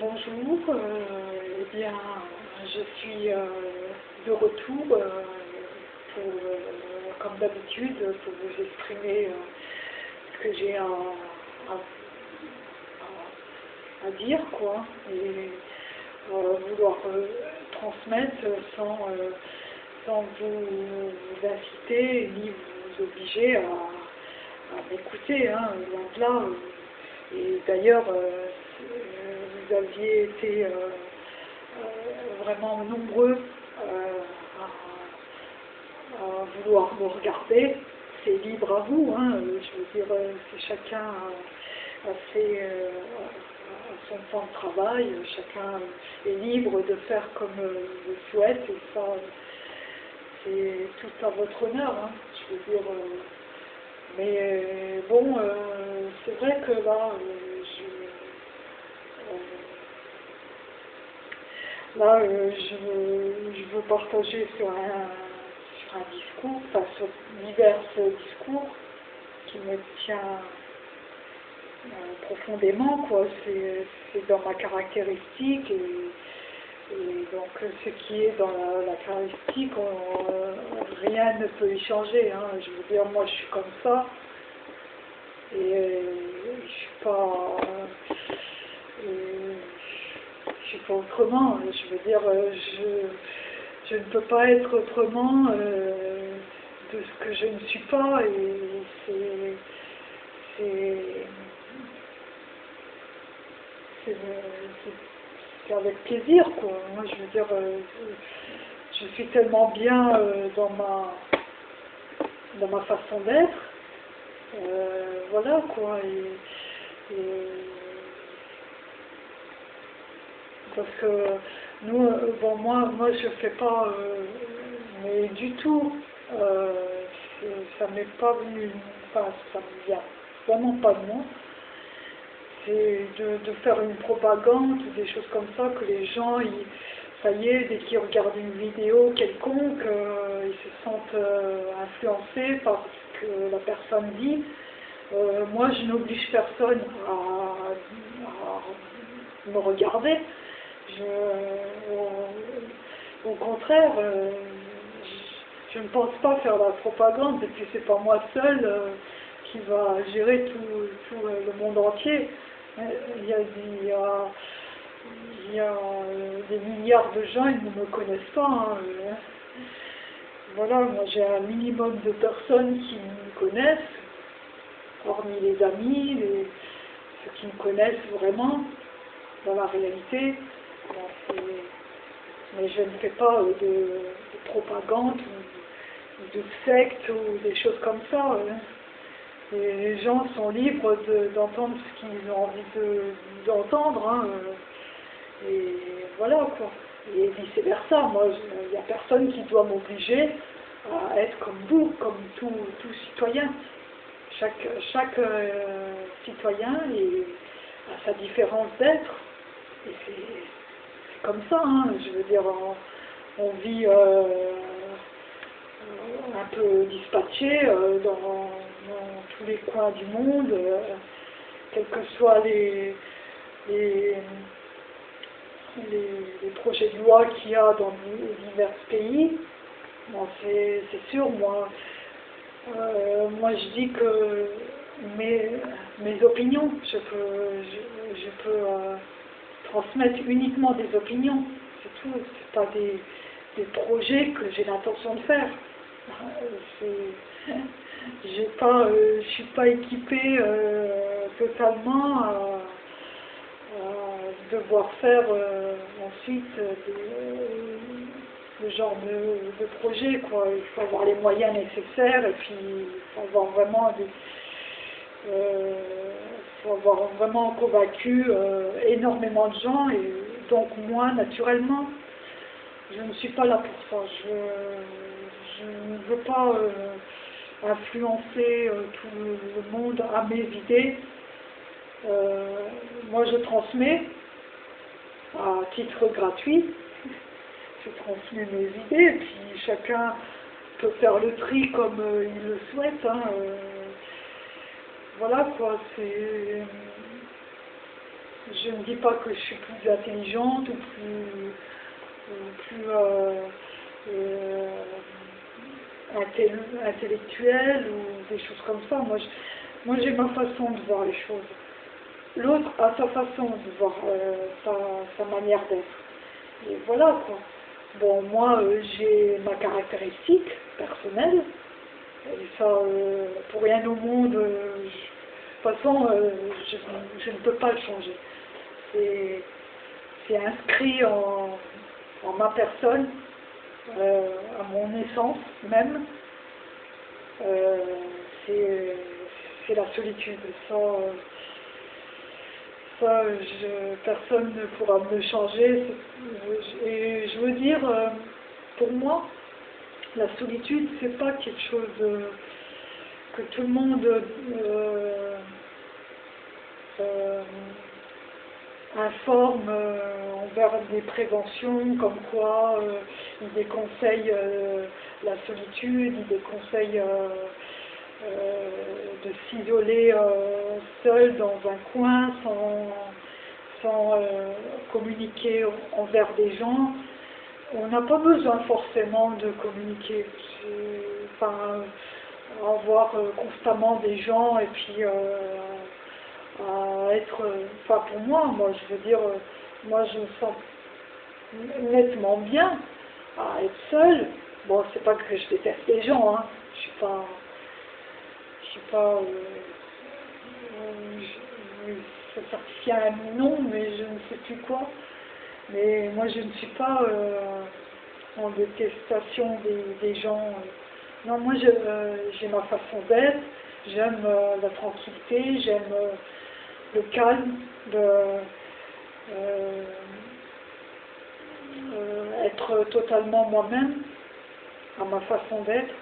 Bonjour, euh, eh bien, je suis euh, de retour euh, pour, comme d'habitude pour vous exprimer ce que j'ai à, à, dire, quoi, et vouloir transmettre sans, sans vous, vous inciter ni vous obliger à, à m'écouter, hein, de là. Et d'ailleurs, vous aviez été euh, euh, vraiment nombreux euh, à, à vouloir me regarder. C'est libre à vous, hein, je veux dire, c'est chacun a, a ses, a son temps de travail, chacun est libre de faire comme il le souhaite, et ça, c'est tout à votre honneur, hein, je veux dire. mais bon, c'est vrai que là, je, là, euh, je, veux- partager sur un, discours, enfin sur divers discours qui me tient euh, profondément, quoi. C'est dans ma caractéristique et, donc ce qui est dans la, caractéristique, rien ne peut y changer. hein. Je veux dire, moi je suis comme ça et euh, je suis pas, je suis pas autrement. Je veux dire, euh, je, ne peux pas être autrement euh, de ce que je ne suis pas et c'est avec plaisir quoi. Moi je veux dire, euh, je suis tellement bien dans ma dans ma façon d'être, voilà quoi. Parce que nous, euh, bon moi moi je fais pas, euh, mais du tout, euh, ça m'est pas venu, enfin ça me vient vraiment pas de moi c'est de, de faire une propagande des choses comme ça, que les gens, ils- ça y est, dès qu'ils regardent une vidéo quelconque, ils se sentent influencés par ce que la personne dit. Moi, je n'oblige personne à me regarder. Je- au, au contraire, euh, je, ne pense pas faire la propagande, et puis c'est pas moi seul euh, qui va gérer tout, euh, le monde entier. Euh, Il y a, il y a, euh, des milliards de gens, ils ne me connaissent pas. hein, euh. Voilà, moi j'ai un minimum de personnes qui me connaissent, hormis les amis, les- ceux qui me connaissent vraiment dans la réalité. C'est- mais je ne fais pas euh, de, de propagande ou, de secte ou des choses comme ça. hein. Les gens sont libres de- d'entendre ce qu'ils ont envie de- d'entendre. hein, euh, et voilà quoi. Et vice versa. Moi, il n'y a personne qui doit m'obliger à être comme vous, comme tout, citoyen. Chaque, chaque euh, citoyen a sa différence d'être. Et c'est comme ça. hein, Je veux dire, on, vit. euh, euh, un peu dispatché euh, dans, tous les coins du monde, quels que soient les, les, les, projets de loi qu'il y a dans di- divers pays. Bon, c'est sûr, moi, moi je dis que mes, mes opinions, je peux, je, peux transmettre uniquement des opinions, c'est tout, c'est pas des, des projets que j'ai l'intention de faire. Euh, j'ai pas, euh, je suis pas équipée euh, totalement à, devoir faire euh, ensuite ce genre de, de projet quoi. Il faut avoir les moyens nécessaires et puis il faut avoir vraiment des, faut avoir vraiment convaincu euh, énormément de gens et donc moi naturellement je ne suis pas là pour ça. Je, ne veux pas euh, influencer euh, tout le monde à mes idées. Moi, je transmets à titre gratuit. Je transmets mes idées et puis chacun peut faire le tri comme il le souhaite. hein. Voilà quoi, c'est je ne dis pas que je suis plus intelligente ou plus, plus euh, euh, intellectuelle ou des choses comme ça. Moi, moi j'ai ma façon de voir les choses. L'autre a sa façon de voir euh, sa, manière d'être. Et voilà quoi. Bon, moi j'ai ma caractéristique personnelle. Et ça, pour rien au monde, de toute façon, je, ne peux pas le changer c'est inscrit en, ma personne, euh, à mon essence même. Euh, c'est la solitude. Ça, personne ne pourra me changer. Et je veux dire, euh, pour moi, la solitude, c'est pas quelque chose que tout le monde informe euh, envers des préventions, comme quoi euh, il déconseille euh, la solitude, il déconseille de s'isoler seul dans un coin sans, sans communiquer envers des gens. On n'a pas besoin forcément de communiquer, enfin, avoir constamment des gens et puis à être, enfin pour moi, moi je veux dire, moi je me sens nettement bien à être seule. Bon, c'est pas que je déteste les gens, hein. je suis pas, je suis pas, euh, ça certifie un nom, mais je ne sais plus quoi. Mais moi je ne suis pas euh, en détestation des, gens. Non, moi euh, j'ai ma façon d'être, j'aime la tranquillité, j'aime le calme, euh, euh, être totalement moi-même, à ma façon d'être.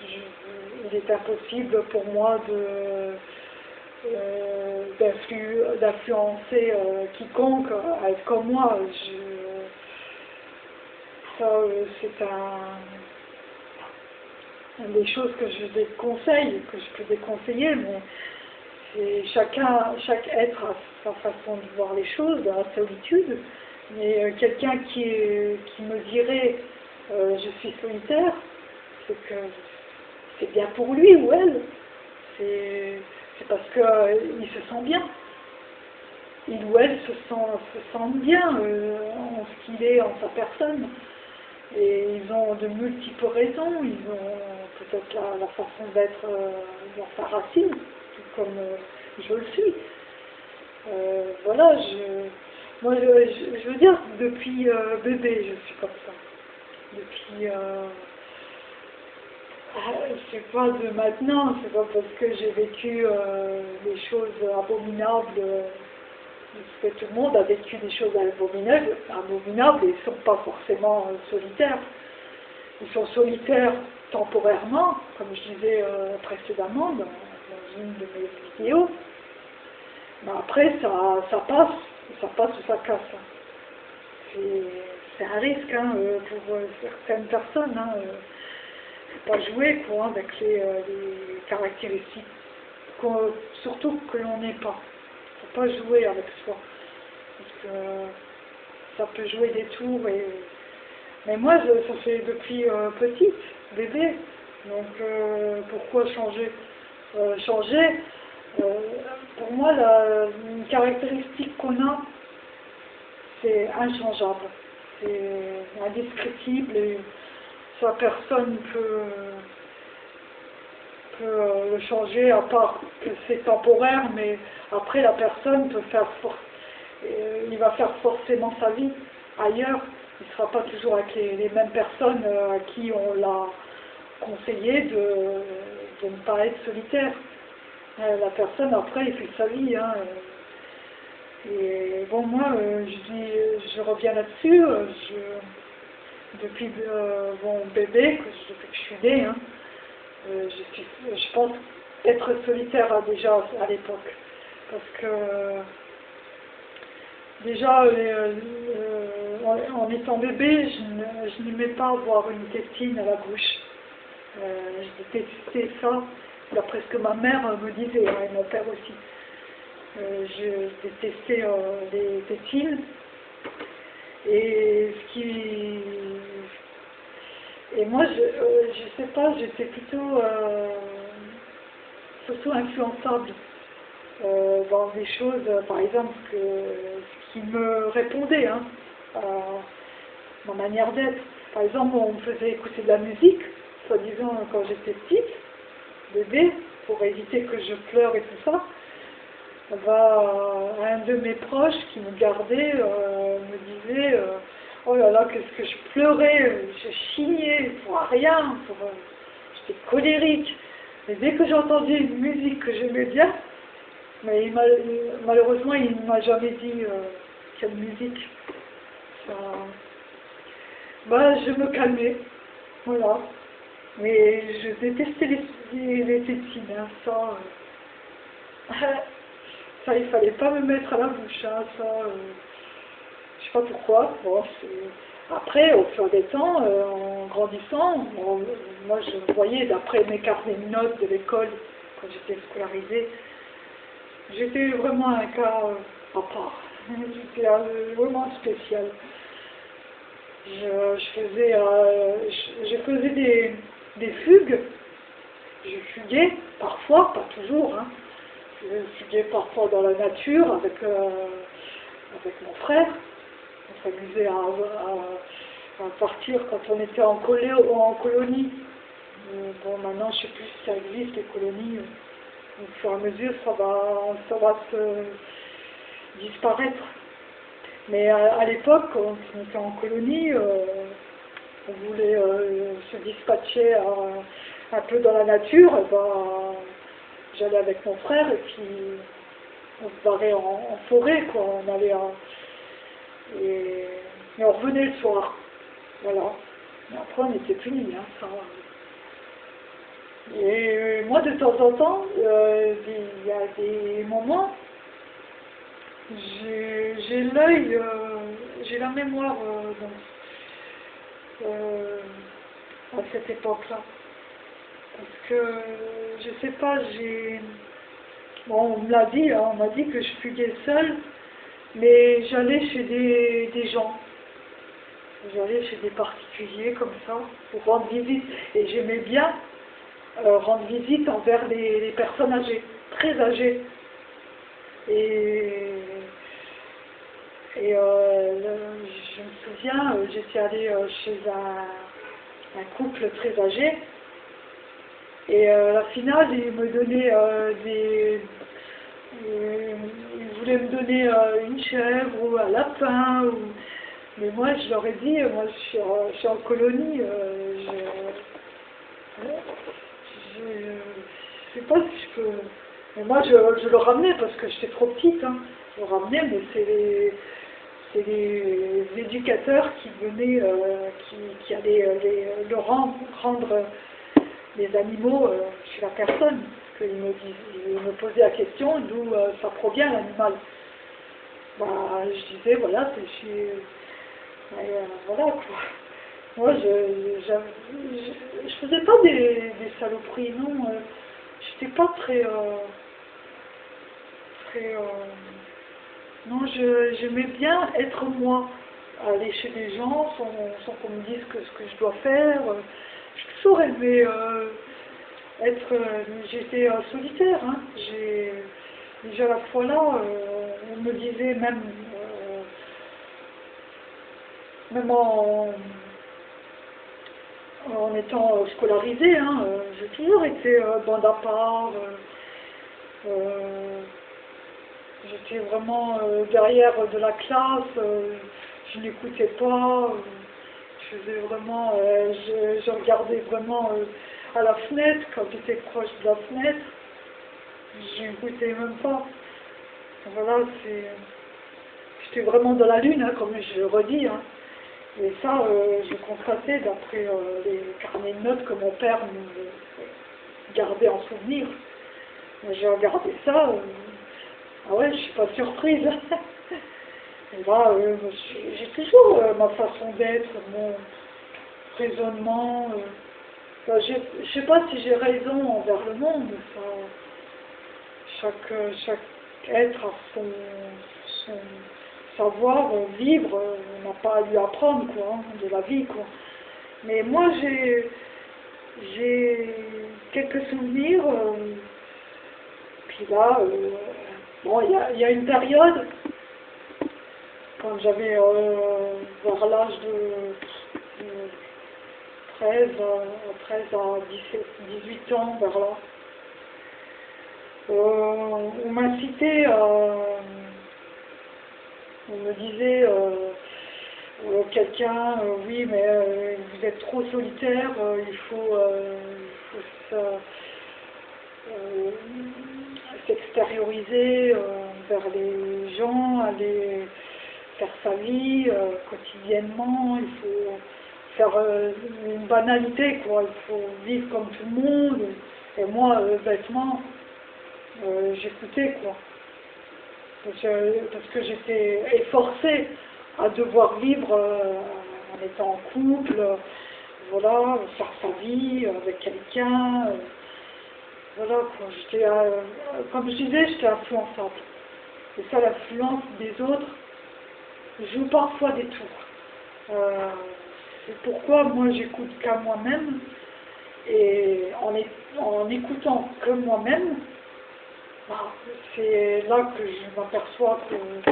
Il est impossible pour moi de euh, d'influencer quiconque à être comme moi. ça, c'est un, des choses que je déconseille, que je peux déconseiller, mais chacun, chaque être a sa façon de voir les choses, dans la solitude, mais euh, quelqu'un qui, qui me dirait euh, je suis solitaire, c'est que c'est bien pour lui ou elle, c'est parce qu'il euh, se sent bien. Il ou elle se sent, se bien en ce qu'il est, en sa personne. Et ils ont de multiples raisons, ils ont peut-être la, façon d'être dans sa racine, comme euh, je le suis. Euh, voilà, je, moi, je, veux dire, depuis euh, bébé, je suis comme ça. Depuis, c'est pas de maintenant, c'est pas parce que j'ai vécu des choses abominables, parce que tout le monde a vécu des choses abominables, abominables et ils ne sont pas forcément solitaires. Ils sont solitaires temporairement, comme je disais précédemment, une de mes vidéos. Mais après, ça, ça passe, ça passe ou ça casse. C'est un risque hein, euh, pour euh, certaines personnes. Hein, euh, pas jouer quoi, avec les, les caractéristiques, surtout que l'on n'est pas. faut pas jouer avec soi. Parce que ça peut jouer des tours. Et... Mais moi, ça fait depuis petite, bébé. Donc pourquoi changer? Euh, changer. Euh, pour moi, la une caractéristique qu'on a, c'est inchangeable, c'est indescriptible personne peut, euh, le changer, à part que c'est temporaire, mais après la personne peut faire il va faire forcément sa vie ailleurs. Il ne sera pas toujours avec les mêmes personnes à qui on l'a conseillé de, de ne pas être solitaire. Euh, la personne, après, il fait sa vie. Hein, et bon, moi, euh, je, dis, je reviens là-dessus. Euh, depuis mon bébé, depuis que je suis née, hein, je, suis, je pense être solitaire déjà à l'époque. Parce que déjà, en, étant bébé, je n'aimais pas avoir une tétine à la bouche. Euh, je détestais ça, d'après ce que ma mère me disait, hein, et mon père aussi. Euh, je détestais euh, les tétines. Et ce qui... Et moi, je, euh, sais pas, j'étais plutôt, euh, surtout influençable euh, dans des choses, par exemple, que, qui me répondaient hein, à ma manière d'être. Par exemple, on me faisait écouter de la musique, soi-disant quand j'étais petite, bébé, pour éviter que je pleure et tout ça. Va un de mes proches qui me gardait euh, me disait euh, oh là là qu'est-ce que je pleurais, je chignais pour rien, pour, euh, j'étais colérique. Et dès que j'entendais une musique que j'aimais bien, mais il m'a- malheureusement il ne m'a jamais dit euh, quelle musique. Ça, bah, je me calmais, voilà. Mais je détestais les, les, les tétines, hein, ça. ça, il fallait pas me mettre à la bouche, hein, ça. euh, je sais pas pourquoi. Après, au fur des temps, euh, en grandissant, moi je voyais d'après mes carnets de notes de l'école, quand j'étais scolarisée, j'étais vraiment un cas euh, à part. J'étais vraiment spécial. Je, faisais, euh, faisais des, des fugues. Je fuguais parfois, pas toujours. Hein. Je fuguais parfois dans la nature avec, euh, avec mon frère. On s'amusait à, à- partir quand on était en, colé- en colonie. Euh, Bon, maintenant, je ne sais plus si ça existe, les colonies. Au fur et à mesure, ça va, ça va se disparaître. Mais à, l'époque, quand on était en colonie, euh, on voulait euh, se dispatcher un peu dans la nature. et ben, J'allais avec mon frère et puis on se barrait en, forêt, quoi. On allait en- et, on revenait le soir. Voilà. Mais après, on était punis, hein, ça. Et euh, moi, de temps en temps, euh, il y a des moments, j'ai l'œil, euh, j'ai la mémoire dans- à cette époque-là. Parce que, je sais pas, j'ai... Bon, on me l'a dit, hein, on m'a dit que je fuguais seule, mais j'allais chez des, des gens. J'allais chez des particuliers comme ça, pour rendre visite. Et j'aimais bien euh, rendre visite envers les, personnes âgées, très âgées. Et, et euh, je me souviens, euh, j'étais allée chez un couple très âgé. Et euh, à la finale, il me donnait euh, des... euh, il voulait me donner euh, une chèvre ou un lapin. Mais moi, je leur ai dit, moi, je suis, en- je suis en colonie. euh, je... Je sais pas si je peux. Mais moi, je, le ramenais parce que j'étais trop petite. Hein. Je le ramenais, mais c'est les, les éducateurs qui venaient, euh, qui, allaient euh, le rendre, rendre euh, les animaux euh, chez la personne. Qu'ils me, ils me posaient la question d'où euh, ça provient l'animal. Bah, je disais, voilà, c'est chez. Euh, voilà quoi. Moi, je, je, faisais pas des, saloperies, non. euh, J'étais pas très. très. non, j'aimais bien être moi. Aller chez des gens sans, qu'on me dise ce que je dois faire. Toujours aimé euh, être. euh, J'étais solitaire. Hein. J'ai déjà la fois là, euh, on me disait même. même en, en étant scolarisée, hein, j'ai toujours été bande à part. J'étais vraiment derrière de la classe, je n'écoutais pas, euh, je, regardais vraiment euh, à la fenêtre, quand j'étais proche de la fenêtre, je n'écoutais même pas. Voilà, c'est... J'étais vraiment dans la lune, hein, comme je le redis. hein. Et ça, euh, je constatais d'après euh, les carnets de notes que mon père me gardait en souvenir. J'ai regardé ça, ah ouais, je suis pas surprise. Et là, euh, suis- j'ai toujours euh, ma façon d'être, mon raisonnement. euh, enfin, je sais pas si j'ai raison envers le monde. ça, chaque, chaque être à son, savoir vivre, on n'a pas à lui apprendre quoi, hein, de la vie. Quoi. Mais moi, j'ai j'ai quelques souvenirs. Euh, puis là, bon, il y, a une période, quand j'avais euh, vers l'âge de, 13, 13 à 17, 18 ans, vers là, on m'incitait à on me disait euh, quelqu'un, euh, oui, mais euh, vous êtes trop solitaire, il faut, s'extérioriser vers les gens, aller faire sa vie quotidiennement, il faut faire une banalité, quoi, il faut vivre comme tout le monde. Et moi, bêtement, j'écoutais, quoi. Parce que j'étais efforcée à devoir vivre euh, en étant en couple, voilà, faire sa vie avec quelqu'un. Euh, voilà, j'étais, comme je disais, j'étais influençable. Et ça, l'influence des autres joue parfois des tours. Euh, c'est pourquoi moi j'écoute qu'à moi-même. Et en, en écoutant que moi-même, bah, c'est là que je m'aperçois que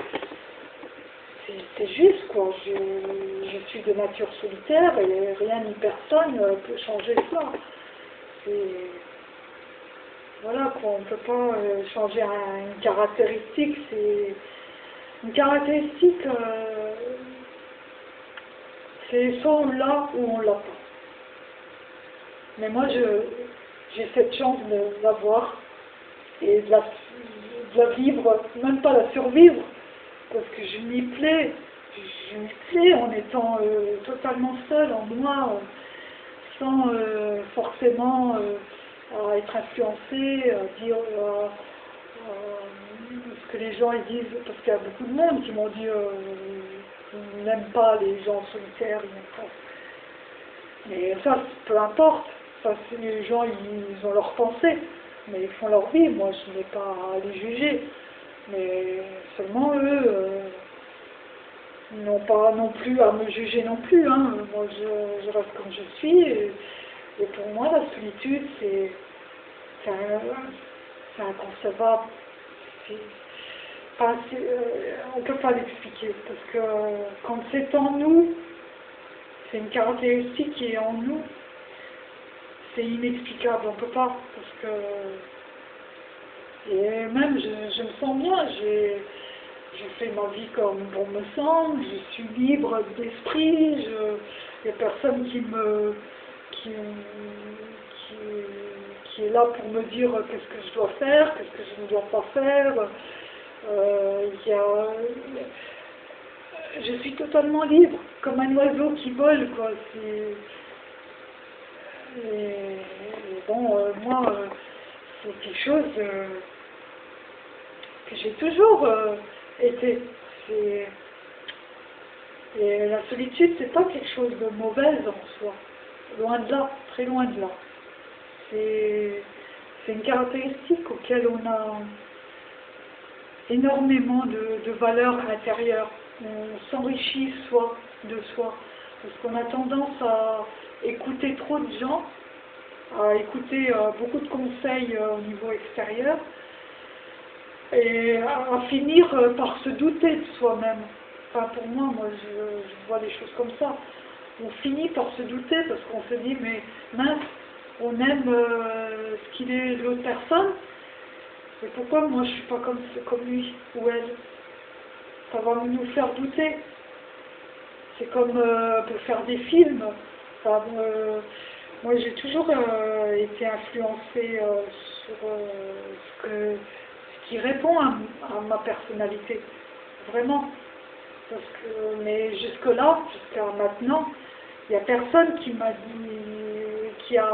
c'est juste, quoi. Je, suis de nature solitaire et rien ni personne peut changer ça. Voilà, quoi. On ne peut pas euh, changer une caractéristique. C'est une caractéristique, euh, c'est soit on l'a ou on l'a pas. Mais moi, j'ai cette chance de l'avoir et de la vivre, même pas la survivre, parce que je m'y plais, je m'y plais en étant euh, totalement seule en moi, sans euh, forcément être influencée, à dire que les gens ils disent, parce qu'il y a beaucoup de monde qui m'ont dit qu'ils n'aiment pas les gens solitaires, ils n'aiment pas. Mais ça, peu importe, ça, les gens ils ont leur pensée, mais ils font leur vie, moi je n'ai pas à les juger. Mais seulement eux euh, n'ont pas non plus à me juger non plus. Hein. Moi, je, reste comme je suis. Et, pour moi, la solitude, c'est inconcevable. Euh, on ne peut pas l'expliquer. Parce que quand c'est en nous, c'est une caractéristique qui est en nous, c'est inexplicable. On ne peut pas. Parce que et même, je, me sens bien, je fais ma vie comme bon me semble, je suis libre d'esprit, il n'y a personne qui me qui, qui, est là pour me dire qu'est-ce que je dois faire, qu'est-ce que je ne dois pas faire. Euh, y a, je suis totalement libre, comme un oiseau qui vole, quoi. Et, bon, euh, moi, euh, c'est quelque chose que j'ai toujours euh, été. Et la solitude, c'est pas quelque chose de mauvais en soi. Loin de là, très loin de là. C'est une caractéristique auquel on a énormément de, valeurs intérieures. On s'enrichit soi de soi. Parce qu'on a tendance à écouter trop de gens, à écouter euh, beaucoup de conseils euh, au niveau extérieur, et à, finir euh, par se douter de soi-même. Enfin, pour moi, moi, je, vois des choses comme ça. On finit par se douter parce qu'on se dit, mais mince, on aime ce qu'il est l'autre personne, et pourquoi moi je suis pas comme, comme lui ou elle? Ça va nous faire douter. C'est comme euh, pour faire des films. moi j'ai toujours été influencée sur ce qui répond à, ma personnalité, vraiment. Parce que, mais jusque-là, jusqu'à maintenant, il n'y a personne qui m'a dit, qui a,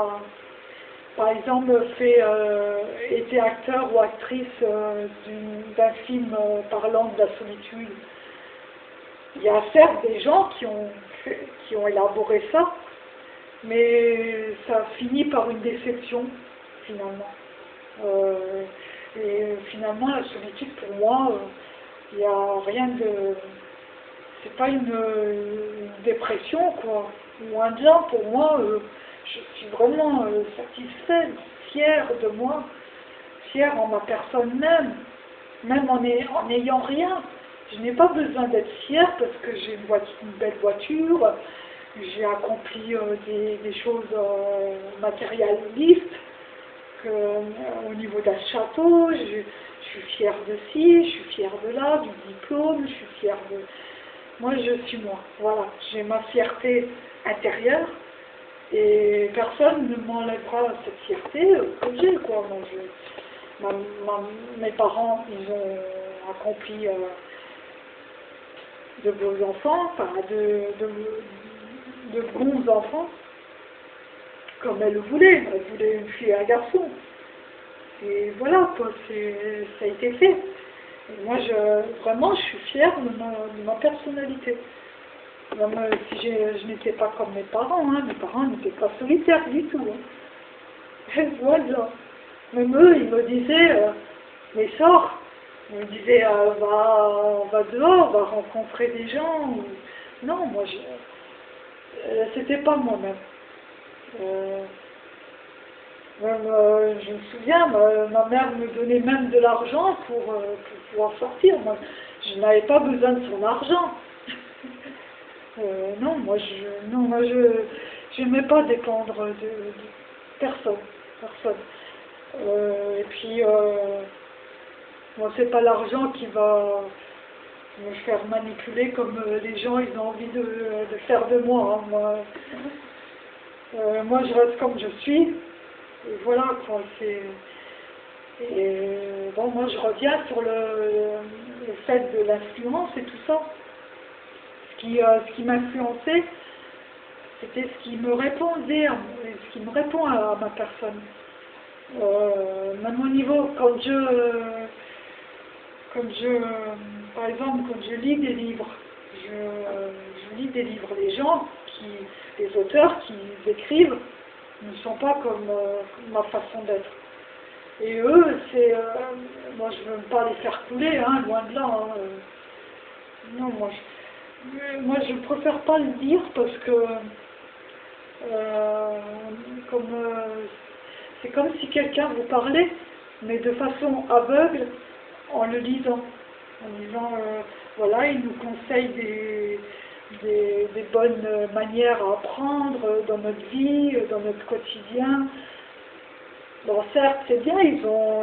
par exemple, fait, euh, été acteur ou actrice euh, d'un film euh, parlant de la solitude. Il y a certes des gens qui ont, qui ont élaboré ça, mais ça finit par une déception, finalement. Et finalement, la solitude, pour moi, il n'y a rien de... C'est pas une, dépression, quoi. Loin de là, pour moi, je suis vraiment satisfaite, fière de moi, fière en ma personne même, même en n'ayant rien. Je n'ai pas besoin d'être fière parce que j'ai une, belle voiture, j'ai accompli euh, des, choses euh, matérialistes, euh, au niveau d'un château, je, suis fière de ci, je suis fière de là, du diplôme, je suis fière de... Moi, je suis moi, voilà, j'ai ma fierté intérieure et personne ne m'enlèvera cette fierté que j'ai, quoi. Mes parents, ils ont accompli de beaux enfants, enfin de, de, bons enfants, comme elle le voulait. Elle voulait une fille et un garçon. Et voilà, quoi, ça a été fait. moi, je, vraiment, je suis fière de ma, personnalité. Même si je n'étais pas comme mes parents, hein, mes parents n'étaient pas solitaires du tout. Hein. voilà. Même eux, ils me disaient, euh, mais sors, on me disait euh, va, va dehors, va rencontrer des gens. Non, moi, je, euh, c'était pas moi-même. Euh, je me souviens, ma, mère me donnait même de l'argent pour, pouvoir sortir. Je n'avais pas besoin de son argent. Non, moi, je non, moi, je n'aimais pas dépendre de, personne. personne. et puis, Bon, c'est pas l'argent qui va me faire manipuler comme euh, les gens ils ont envie de, faire de moi. Hein. Moi, euh, moi, je reste comme je suis. Et voilà, quoi. C'est, et bon, moi, je reviens sur le, fait de l'influence et tout ça. Ce qui, euh, ce qui m'influençait, c'était ce qui me répondait, ce qui me répond à, ma personne. même au niveau, quand je quand je, par exemple, quand je lis des livres, je, lis des livres, les gens, qui, les auteurs qui écrivent ne sont pas comme euh, ma façon d'être. Et eux, c'est, euh, moi je ne veux pas les faire couler, hein, loin de là. Hein, euh. non, moi je, moi je préfère pas le dire parce que comme c'est comme si quelqu'un vous parlait, mais de façon aveugle, en le lisant, en disant, euh, voilà, il nous conseille des, des, bonnes manières à apprendre dans notre vie, dans notre quotidien. Bon, certes, c'est bien, ils ont,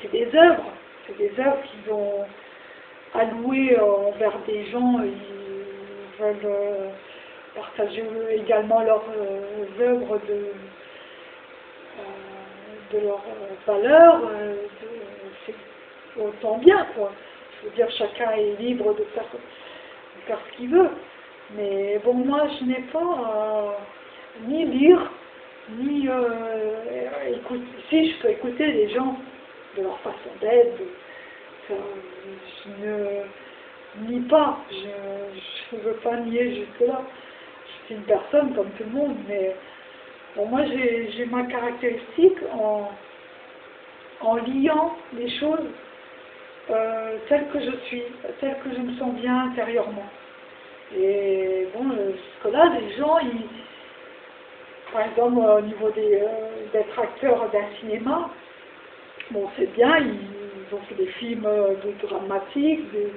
c'est des œuvres, c'est des œuvres qu'ils ont allouées envers des gens, ils veulent euh, partager également leurs euh, œuvres de, de leurs valeurs, autant bien, quoi. Je veux dire, chacun est libre de faire, ce qu'il veut. Mais bon, moi, je n'ai pas euh, ni lire, ni euh, écouter. Si, je peux écouter les gens de leur façon d'être. Je ne nie pas. Je ne veux pas nier jusque-là. Je suis une personne comme tout le monde, mais bon, moi, j'ai ma caractéristique en, en liant les choses euh, telle que je suis, telle que je me sens bien intérieurement. Et bon, parce que là, les gens, ils, par exemple, au niveau euh, d'être acteur d'un cinéma, bon, c'est bien, ils, fait des films euh, de dramatiques, des,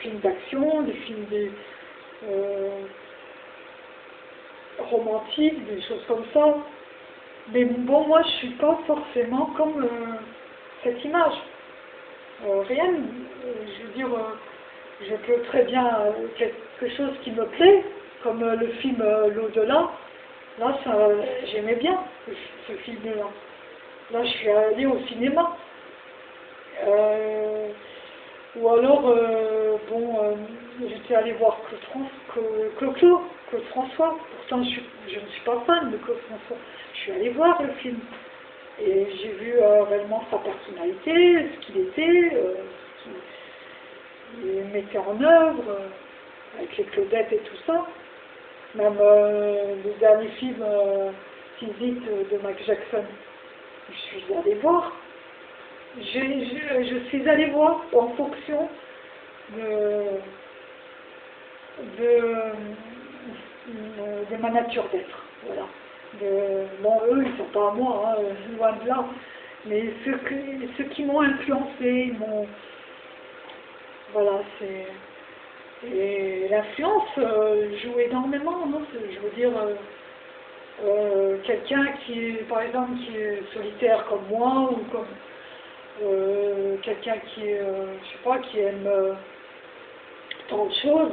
films d'action, des films romantiques, des choses comme ça. Mais bon, moi, je suis pas forcément comme cette image. Euh, rien, je veux dire, euh, je peux très bien euh, quelque chose qui me plaît, comme le film L'au-delà. Là, j'aimais bien ce, film-là. Là, je suis allée au cinéma. Ou alors, bon, j'étais allée voir Claude, Claude, François. Pourtant, je, ne suis pas fan de Claude François. Je suis allée voir le film. Et j'ai vu euh, réellement sa personnalité, ce qu'il était, euh, ce qu'il mettait en œuvre, euh, avec les Claudettes et tout ça. Même le dernier film, Physique de Mike Jackson, je suis allée voir. Je, je, suis allée voir en fonction de, de, ma nature d'être. Voilà. De, bon, eux, ils sont pas à moi, hein, loin de là. Mais ceux, ceux qui m'ont influencé, m'ont... Voilà, c'est... Et l'influence euh, joue énormément, non je veux dire, euh, euh, quelqu'un qui est, par exemple, qui est solitaire comme moi, ou comme quelqu'un qui est, je sais pas, qui aime tant de choses,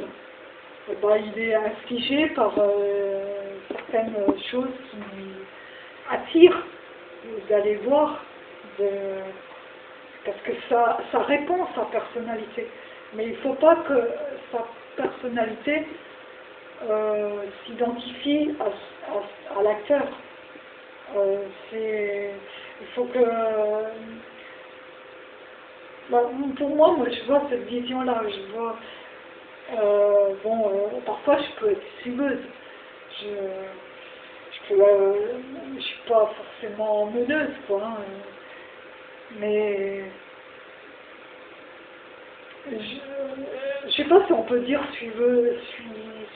eh ben, il est infligé par certaines choses qui attirent d'aller voir, de, parce que ça, ça répond à sa personnalité. Mais il ne faut pas que sa personnalité euh, s'identifie à, l'acteur. Euh, il faut que... Bah, pour moi, moi, je vois cette vision-là. Je vois... Euh, bon, parfois, je peux être suiveuse. Je je ne suis pas forcément meneuse, quoi. Hein. Mais je ne sais pas si on peut dire suiveuse,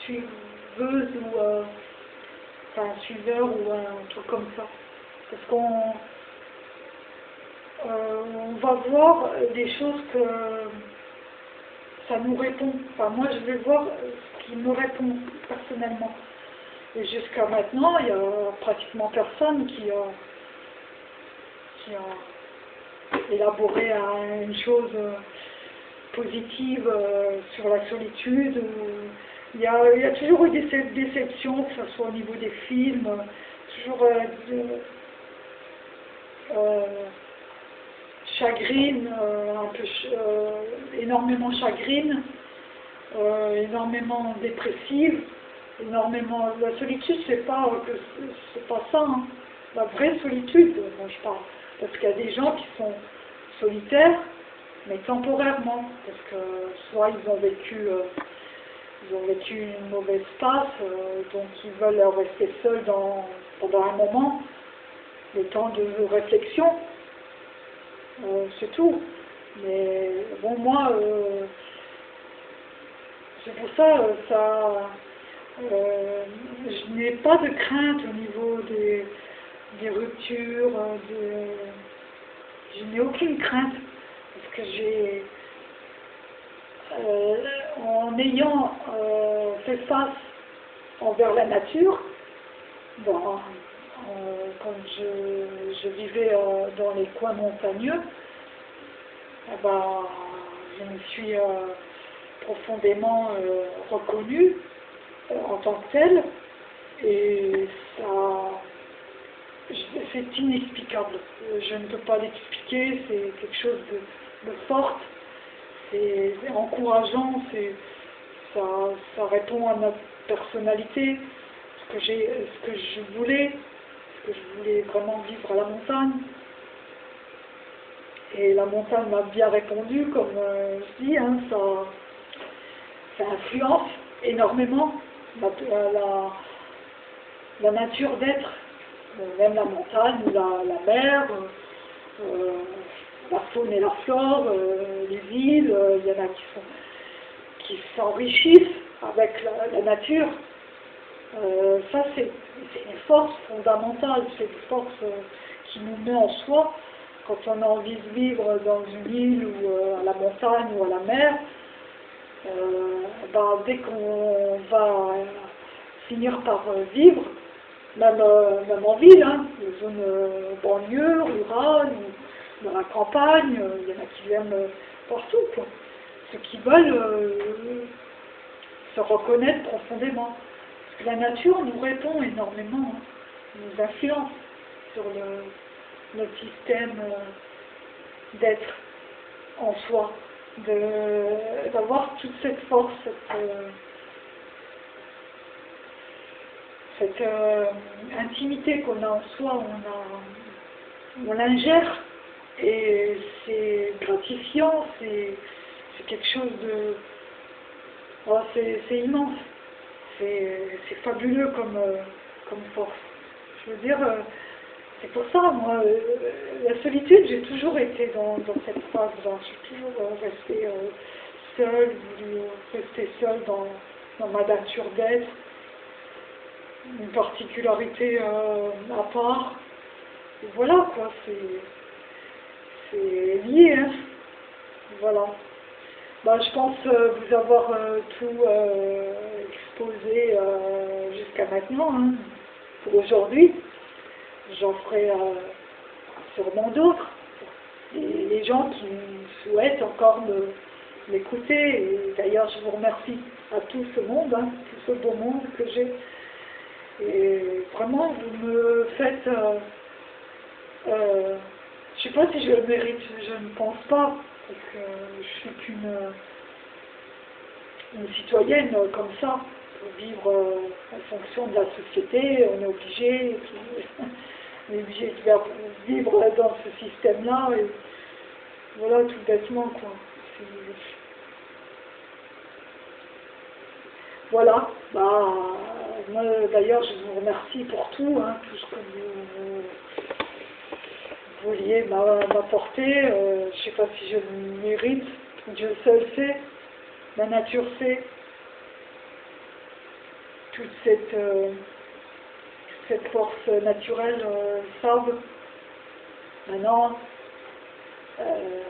suiveuse ou euh, enfin, suiveur ou un truc comme ça. Parce qu'on euh, on va voir des choses que ça nous répond. Enfin, moi, je vais voir ce qui me répond personnellement. Et jusqu'à maintenant, il n'y a pratiquement personne qui a, qui a élaboré une chose positive euh, sur la solitude. il, y a, toujours eu des déceptions, que ce soit au niveau des films, toujours euh, euh, chagrine, un peu, énormément chagrine, énormément dépressive, énormément. La solitude, c'est pas pas ça. Hein. La vraie solitude, moi je parle, parce qu'il y a des gens qui sont solitaires mais temporairement, parce que soit ils ont vécu, euh, ils ont vécu une mauvaise passe, euh, donc ils veulent rester seuls dans, pendant un moment, le temps de réflexion, euh, c'est tout. Mais bon, moi, c'est pour ça, ça je n'ai pas de crainte au niveau des, des ruptures, de, je n'ai aucune crainte parce que j'ai, euh, en ayant euh, fait face envers la nature, bon, euh, quand je, vivais dans les coins montagneux, eh ben, je me suis profondément reconnue en tant que telle. Et ça c'est inexplicable. Je ne peux pas l'expliquer, c'est quelque chose de, forte, c'est encourageant, ça, ça répond à ma personnalité, ce que, ce que je voulais, que je voulais vraiment vivre à la montagne. Et la montagne m'a bien répondu, comme euh, je dis, hein, ça, ça, influence énormément la, la nature d'être, même la montagne, la, la mer, euh, la faune et la flore, euh, les euh, il y en a qui s'enrichissent avec la, nature. Euh, ça, c'est une force fondamentale, c'est une force qui nous met en soi quand on a envie de vivre dans une île ou à la montagne ou à la mer. Ben, dès qu'on va finir par vivre, même, même en ville, hein, les zones banlieues, rurales, dans la campagne, euh, il y en a qui viennent euh, partout, quoi. Ceux qui veulent euh, se reconnaître profondément. La nature nous répond énormément, nous influence sur le, notre système d'être en soi, d'avoir toute cette force, cette, intimité qu'on a en soi, on, on l'ingère et c'est gratifiant, c'est quelque chose de... Oh, c'est immense. C'est fabuleux comme, euh, comme force. Je veux dire, euh, c'est pour ça, moi, euh, la solitude, j'ai toujours été dans, dans cette phase-là. Je suis toujours euh, seule, voulu rester seule dans, dans ma nature d'être. Une particularité à part. Et voilà, quoi, c'est lié, hein. Voilà. Bah, je pense vous avoir tout exposé jusqu'à maintenant, hein, pour aujourd'hui j'en ferai euh, sûrement d'autres. Les gens qui souhaitent encore m'écouter, d'ailleurs je vous remercie à tout ce monde, hein, tout ce beau monde que j'ai. Et vraiment, vous me faites... Euh, euh, je ne sais pas si je le mérite, je ne pense pas, parce que je suis qu'une une citoyenne comme ça, pour vivre en fonction de la société, on est obligé, obligé de vivre dans ce système-là, voilà, tout bêtement, quoi. Voilà, bah, d'ailleurs je vous remercie pour tout, hein, tout ce que vouliez m'apporter, euh, je ne sais pas si je le mérite, Dieu seul sait, la nature sait, toute cette... Euh, cette force naturelle euh. Maintenant, euh,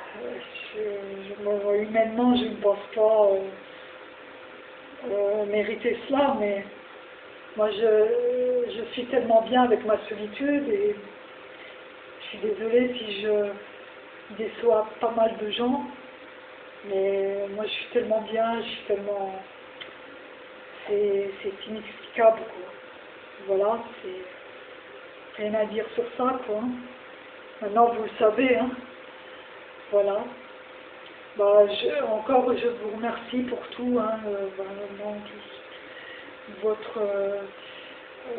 humainement, je ne pense pas euh, mériter cela, mais moi, je, je, suis tellement bien avec ma solitude et je suis désolée si je déçois pas mal de gens, mais moi, je suis tellement bien, je suis tellement... C'est inexplicable, quoi. Voilà, c'est rien à dire sur ça, quoi. Maintenant, vous le savez, hein. Voilà. Bah, encore, je vous remercie pour tout, hein, euh, votre... Euh,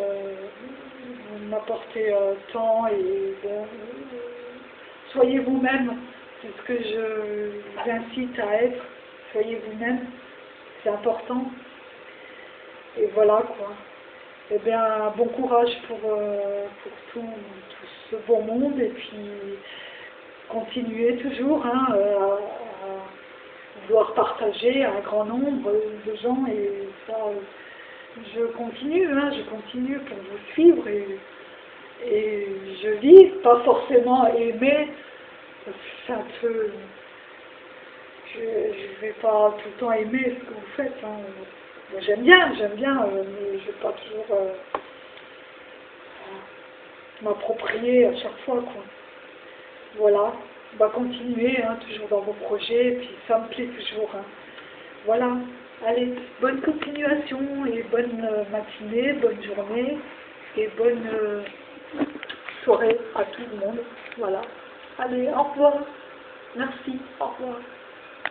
euh, vous m'apportez tant et soyez vous-même, c'est ce que je vous incite à être, soyez vous-même, c'est important. Et voilà, quoi. Eh bien, bon courage pour, euh, pour tout, ce beau monde. Et puis continuer toujours hein, euh, à, vouloir partager un grand nombre de gens. Et ça, je continue, hein, je continue pour vous suivre et, je vis, pas forcément aimer, c'est un peu, je ne vais pas tout le temps aimer ce que vous faites. Hein. J'aime bien, j'aime bien, euh, mais je ne vais pas toujours euh, m'approprier à chaque fois. Quoi. Voilà, on va continuer, hein, toujours dans vos projets, et puis ça me plaît toujours. Hein. Voilà, allez, bonne continuation et bonne euh, matinée, bonne journée et bonne soirée à tout le monde. Voilà, allez, au revoir, merci, au revoir.